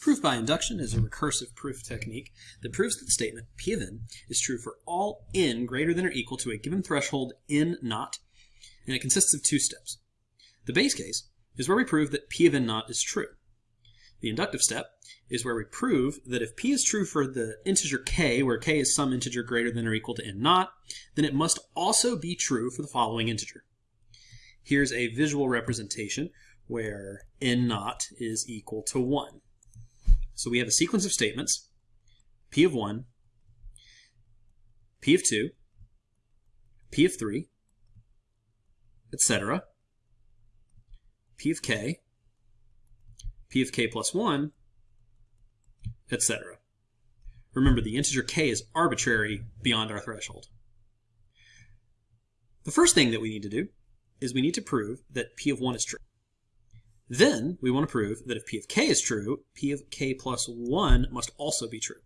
Proof by induction is a recursive proof technique that proves that the statement P of n is true for all n greater than or equal to a given threshold n naught, and it consists of two steps. The base case is where we prove that P of n naught is true. The inductive step is where we prove that if P is true for the integer k, where k is some integer greater than or equal to n naught, then it must also be true for the following integer. Here's a visual representation where n naught is equal to 1. So we have a sequence of statements, P of 1, P of 2, P of 3, etc., P of k, P of k plus 1, etc. Remember, the integer k is arbitrary beyond our threshold. The first thing that we need to do is we need to prove that P of 1 is true. Then we want to prove that if p of k is true, p of k plus 1 must also be true.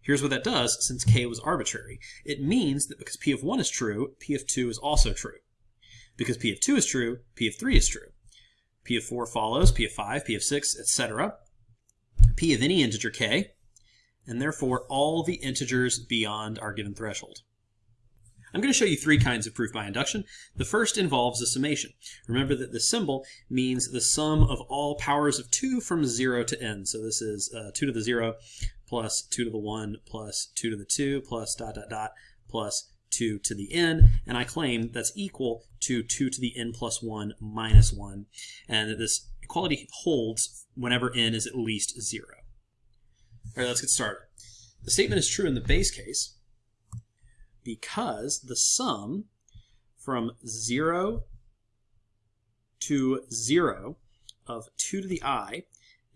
Here's what that does since k was arbitrary. It means that because p of 1 is true, p of 2 is also true. Because p of 2 is true, p of 3 is true. p of 4 follows, p of 5, p of 6, etc. p of any integer k, and therefore all the integers beyond our given threshold. I'm going to show you three kinds of proof by induction. The first involves a summation. Remember that the symbol means the sum of all powers of 2 from 0 to n. So this is uh, 2 to the 0 plus 2 to the 1 plus 2 to the 2 plus dot dot dot plus 2 to the n, and I claim that's equal to 2 to the n plus 1 minus 1, and that this equality holds whenever n is at least 0. All right, let's get started. The statement is true in the base case, because the sum from 0 to 0 of 2 to the i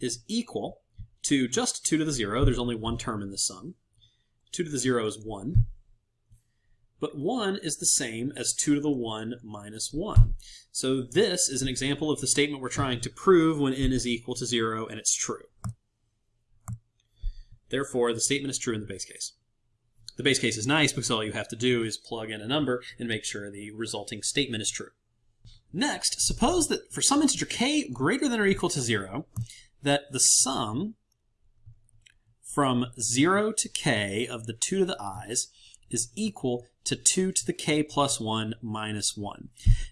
is equal to just 2 to the 0. There's only one term in the sum. 2 to the 0 is 1. But 1 is the same as 2 to the 1 minus 1. So this is an example of the statement we're trying to prove when n is equal to 0 and it's true. Therefore, the statement is true in the base case. The base case is nice because all you have to do is plug in a number and make sure the resulting statement is true. Next, suppose that for some integer k greater than or equal to 0, that the sum from 0 to k of the 2 to the i's is equal to 2 to the k plus 1 minus 1.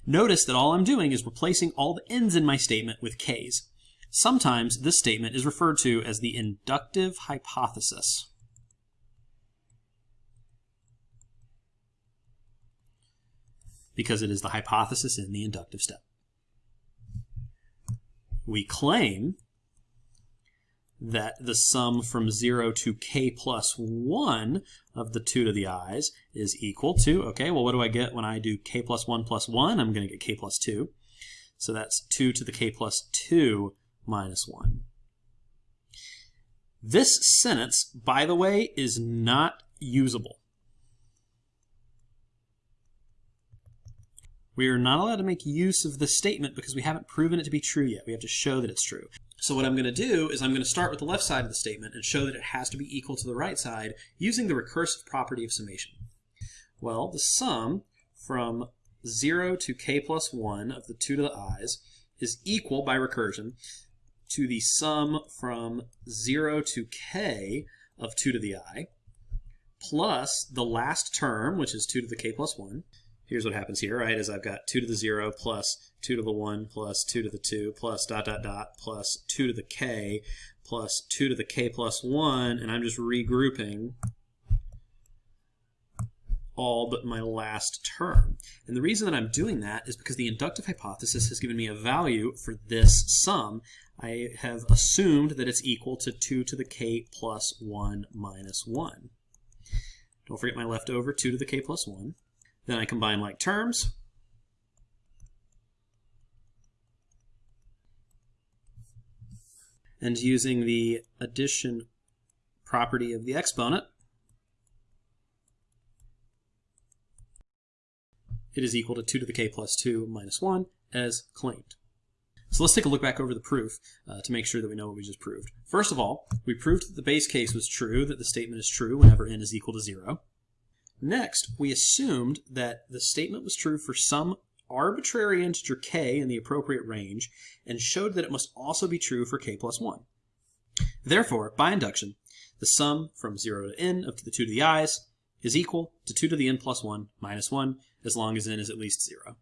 Notice that all I'm doing is replacing all the n's in my statement with k's. Sometimes this statement is referred to as the inductive hypothesis. Because it is the hypothesis in the inductive step. We claim that the sum from 0 to k plus 1 of the 2 to the i's is equal to, okay, well, what do I get when I do k plus 1 plus 1? I'm going to get k plus 2. So that's 2 to the k plus 2 minus 1. This sentence, by the way, is not usable. We are not allowed to make use of this statement because we haven't proven it to be true yet. We have to show that it's true. So what I'm going to do is I'm going to start with the left side of the statement and show that it has to be equal to the right side using the recursive property of summation. Well, the sum from 0 to k plus 1 of the 2 to the i's is equal by recursion to the sum from 0 to k of 2 to the i plus the last term, which is 2 to the k plus 1, here's what happens here, right, is I've got 2 to the 0 plus 2 to the 1 plus 2 to the 2 plus dot dot dot plus 2 to the k plus 2 to the k plus 1, and I'm just regrouping all but my last term. And the reason that I'm doing that is because the inductive hypothesis has given me a value for this sum. I have assumed that it's equal to 2 to the k plus 1 minus 1. Don't forget my leftover 2 to the k plus 1. Then I combine like terms. And using the addition property of the exponent, it is equal to 2 to the k plus 2 minus 1 as claimed. So let's take a look back over the proof uh, to make sure that we know what we just proved. First of all, we proved that the base case was true, that the statement is true whenever n is equal to 0. Next, we assumed that the statement was true for some arbitrary integer k in the appropriate range and showed that it must also be true for k plus 1. Therefore, by induction, the sum from 0 to n of the 2 to the i's is equal to 2 to the n plus 1 minus 1 as long as n is at least 0.